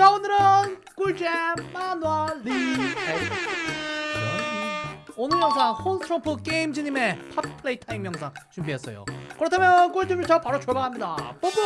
자 오늘은 꿀잼 마누얼리. 오늘 영상 홈스트로프 게임즈님의 팝 플레이 타임 영상 준비했어요. 그렇다면 꿀잼 자 바로 출발합니다. 뽀뽀!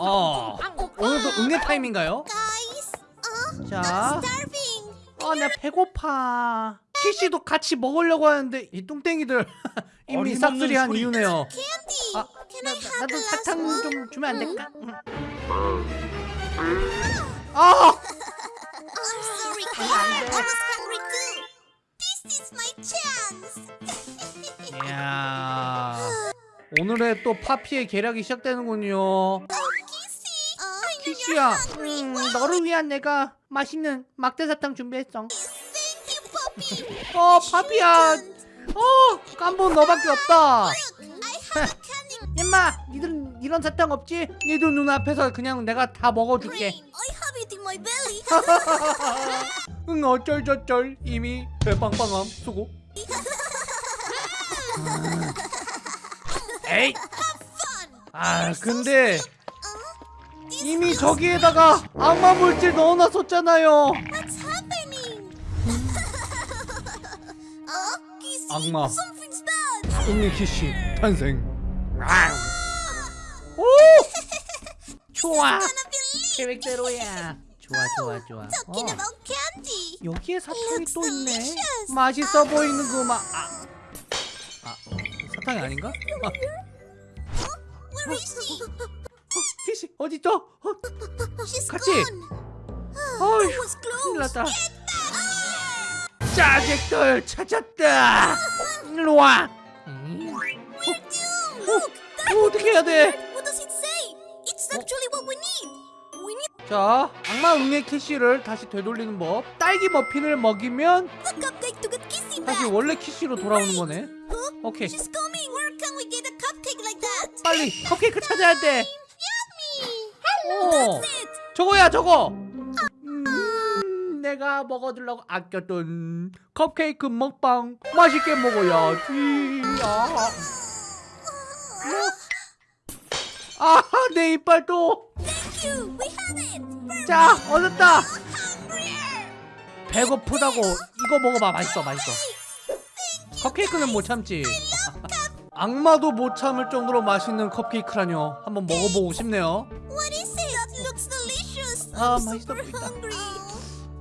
어 오늘도 응애 타임인가요? Guys, 자 starving. 아, 나 배고파. 키씨도 같이 먹으려고 하는데 이 뚱땡이들 이미 어림없는 싹쓸이 한 소리. 이유네요. 아, 나, 나도 사탕? 좀 주면 안 될까? 아, my chance. 이야. 오늘의 또 파피의 계략이 시작되는군요. 키씨야, 음, 너를 위한 내가 맛있는 막대 사탕 준비했어. 어, 파피야. 어, 깜본 너밖에 없다. 임마, 니들은 이런 사탕 없지? 니들 눈앞에서 그냥 내가 다 먹어줄게. 응 어쩔 저쩔 이미 배빵빵함 수고 에이. 아 근데 이미 저기에다가 악마 물질 넣어놨었잖아요 oh. 악마 Something's bad. 응애 키씨 탄생 오 좋아. 계획대로야 좋아 좋아 좋아 어. 여기에 사탕이 또 있네. 맛있어 보이는구만 아, 아 사탕이 아닌가? 아, She? 키씨 어딨죠? 어, 같이. was 큰일. 났다 짜잭들 찾았다 일로 와 음. 어, 어떻게 해야 돼? 자 악마 응애 키씨를 다시 되돌리는 법 딸기 머핀을 먹이면 다시. 원래 키씨로 돌아오는 거네? 오케이? 빨리 컵케이크 찾아야 돼. 오. 저거야 저거 음, 내가 먹어두려고 아꼈던 컵케이크 먹방 맛있게 먹어야지 아. 아, 내 it. We're 자, 얻었다. 배고프다고 이거 먹어봐. 맛있어, 맛있어. 컵케이크는 못 참지. 악마도 못 참을 정도로 맛있는 컵케이크라뇨. 한번 먹어보고 싶네요. 아, 맛있어 보인다.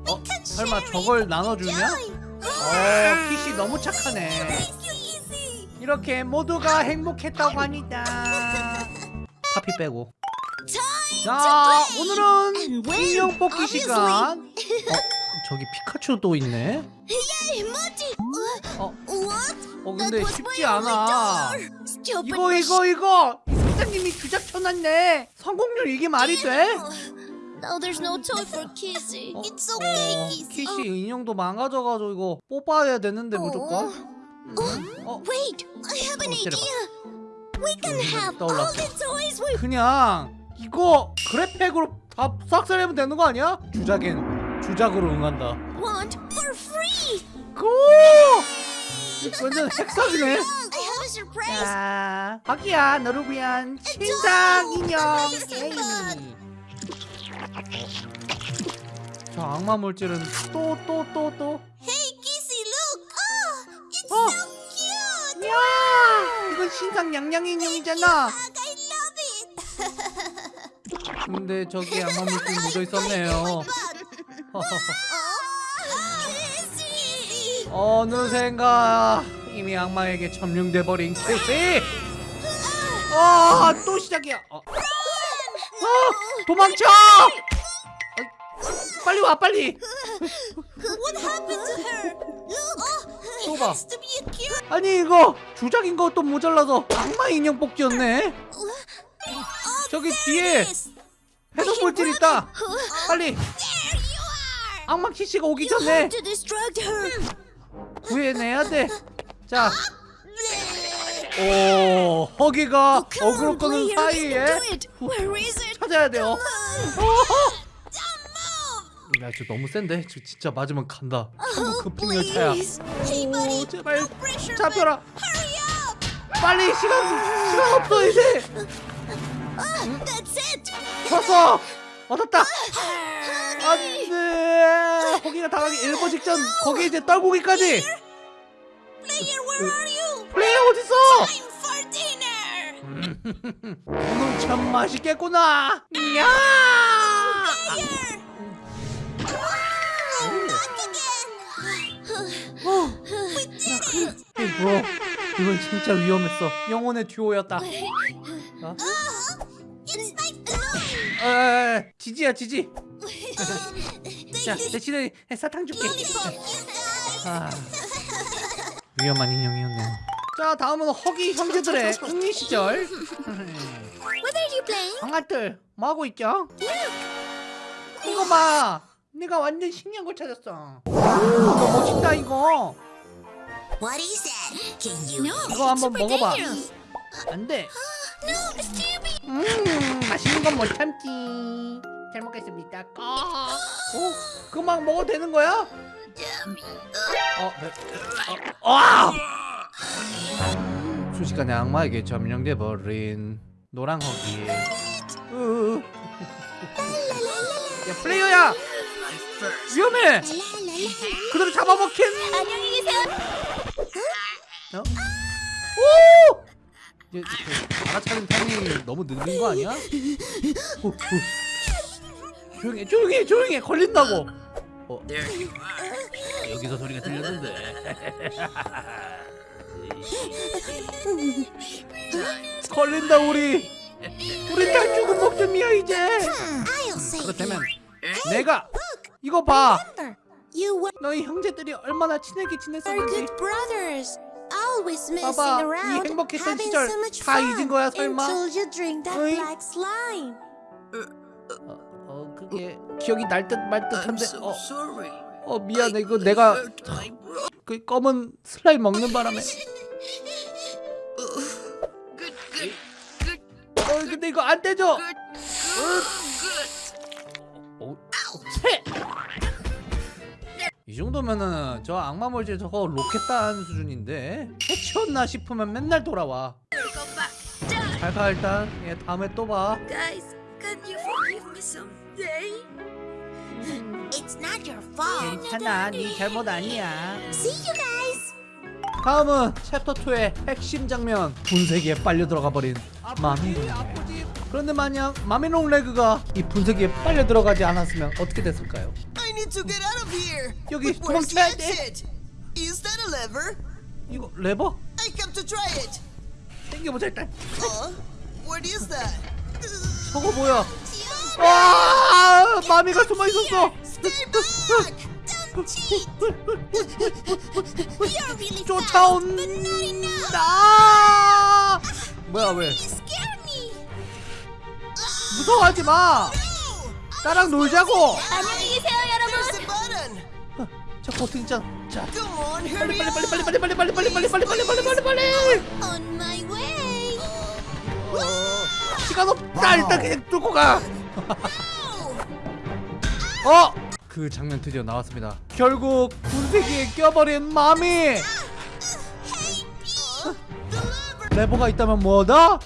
어, 설마 저걸. 나눠주냐? 어, 키씨 너무 착하네. 이렇게 모두가 행복했다고 하니다. 파피 빼고. 자. 오늘은 인형 뽑기. 시간. 어, 저기 피카츄도 있네. 어? 어 근데 쉽지 않아. 이거 이거 이거 사장님이 주작 쳐놨네. 성공률 이게 말이 돼? Now there's no toy for Kissy. 어, It's okay, 어, Kissy. 키씨 인형도 망가져가지고 이거 뽑아야 되는데 무조건. 어, Wait, I have an 어, idea. We can 음, have all the toys we 그냥 이거 그래팩으로 다 싹쓸이하면 되는 거 아니야? 주작엔 주작으로 응한다. want for free. 고! 완전 surprise. 자, 박이야 너를 위한 신상 인형. 저 악마 물질은 또 또 또 또. Hey, Kissy, look. Oh, it's Oh. so cute. 야, 이건 신상 양양 인형이잖아. Ugh, I love it. 근데 저기 악마 물질 묻어 있었네요. Oh. 어느샌가 이미 악마에게 점령돼 버린 캐시. 아, 또 시작이야. 어. 어, 도망쳐! 어, 빨리 와, 빨리. What happened to her? Oh, 또 it 봐. has to be a cute. 아니 이거 주작인 것도 모자라서 악마 인형 뽑기였네. 저기 뒤에 해독 물질 있다. 빨리. 악마 키씨가 오기 전에. 구해내야 돼. 자, 오 허기가 어그로 끄는 사이에? 찾아야 돼요. 야, 저 너무 센데? 저 진짜 맞으면 간다. 열차야. Please. Hey, buddy. 오, 제발 잡혀라. 빨리 시간 시간 없어 이제. It. 왔어. 얻었다. 안돼. 호기가 당하기 일보 직전. 거기 이제 you? 플레이어 어딨어? For dinner. 오늘 참 맛있겠구나. 야. Player. Back again. We did it. 이 뭐? 이건 진짜 위험했어. 영혼의 듀오였다. 어? Uh. 에, 지지야 지지. Um, 자 대신에 사탕 줄게. 아, 위험한 인형이었네요. 자 다음은 허기 형제들의 흥미 시절. 강아들 뭐 하고 있죠? 이거 봐. 내가 완전 신기한 걸 찾았어. 오, 이거 멋있다 이거. What is that? Can you? No, 이거 한번 먹어봐. 안 돼. No. 음, 맛있는 건 못 참지. 잘 먹겠습니다. 꺼. 오, 그만 먹어도 되는 거야? 어, 네. 어, 아! 순식간에 악마에게 점령돼 버린 노랑 허기. 으. 야, 플레이어야! 위험해! 그대로 잡아먹힌! 안녕히 계세요. 어? 오! 이제 그 알아차린 타이밍이 너무 늦은 거 아니야? 오, 오. 조용해, 조용해, 조용해. 걸린다고. 어. 여기서 소리가 들렸는데. 걸린다 우리. 우리 다 죽은 목숨이야 이제. 그렇다면 내가 이거 봐. 너희 형제들이 얼마나 친하게 지냈었는지. Always messing 봐봐, 이 행복했던 시절 다 잊은 거야, 설마? until you drink that 어이? black slime. 어, 어 그게 기억이 날 듯 말 듯한데. 어. 어 미안해 이거 내가. 그 검은 슬라임 먹는 바람에. 어 근데 이거 안 되죠? 정도면은 저 악마몰제 저거 로켓단 수준인데 해치웠나 싶으면 맨날 돌아와. 잘가 일단 예 다음에 또봐 Guys, can you forgive me someday? It's not your fault. 괜찮아 네 잘못 아니야 See you guys. 다음은 챕터 2의 핵심 장면 분쇄기에 빨려 들어가 버린 마미 롱 그런데 만약 마미 롱 레그가 이 분쇄기에 빨려 들어가지 않았으면 어떻게 됐을까요? Need to get out of here. 여기 도망쳐야 돼. Is that a lever? 이거 레버? I have to try it. 당겨보자 일단 Huh? What is that? 저거 뭐야 와 마미가 숨어 있었어 Stay back! You're really 쫓아온 fast, but not enough. 나 뭐야 왜. 무서워하지 마! 나랑 놀자고 안녕히 버튼 있잖아 자 빨리 빨리. 빨리 빨리 빨리 빨리 빨리 빨리 빨리 빨리 빨리 빨리 빨리 빨리. 시간 없다 일단 그냥 뚫고 가 어! 그 장면 드디어 나왔습니다 결국 분쇄기에 껴버린 마미 레버가 있다면 뭐다?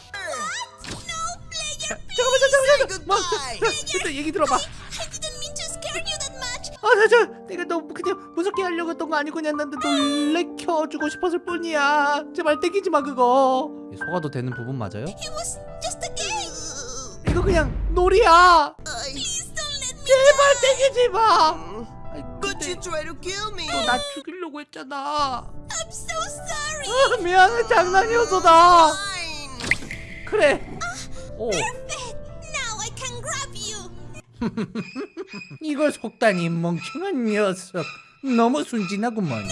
잠깐만 잠깐만 잠깐만 뭐, 일단 얘기 들어봐 저, 저, 내가 너무 그냥 무섭게 하려고 했던 거 아니고 그냥 난 놀래켜주고 싶었을 뿐이야. 제발 땡기지 마 그거. 속아도 되는 부분 맞아요? It was just a game. 이거 그냥 놀이야. Please don't let me. 제발 땡기지 마. But you try to kill me. 너 나 죽이려고 했잖아. I'm so sorry. 아, 미안해 장난이었어 나. Fine. 그래. 오, 이걸 속다니 멍청한 녀석. 너무 순진하구먼.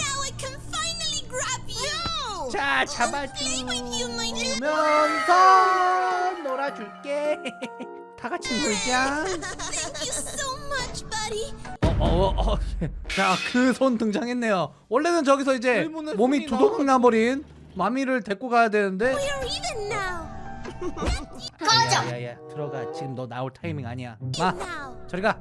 자 잡아주면서 놀아줄게. 다 같이 놀자. Buddy. 어, 어, 어. 자, 그 손 등장했네요. 원래는 저기서 이제 몸이 두동강 나버린 마미를 데리고 가야 되는데 꺼져. 야야야 들어가 지금 너 나올 타이밍 아니야 마. 저리 가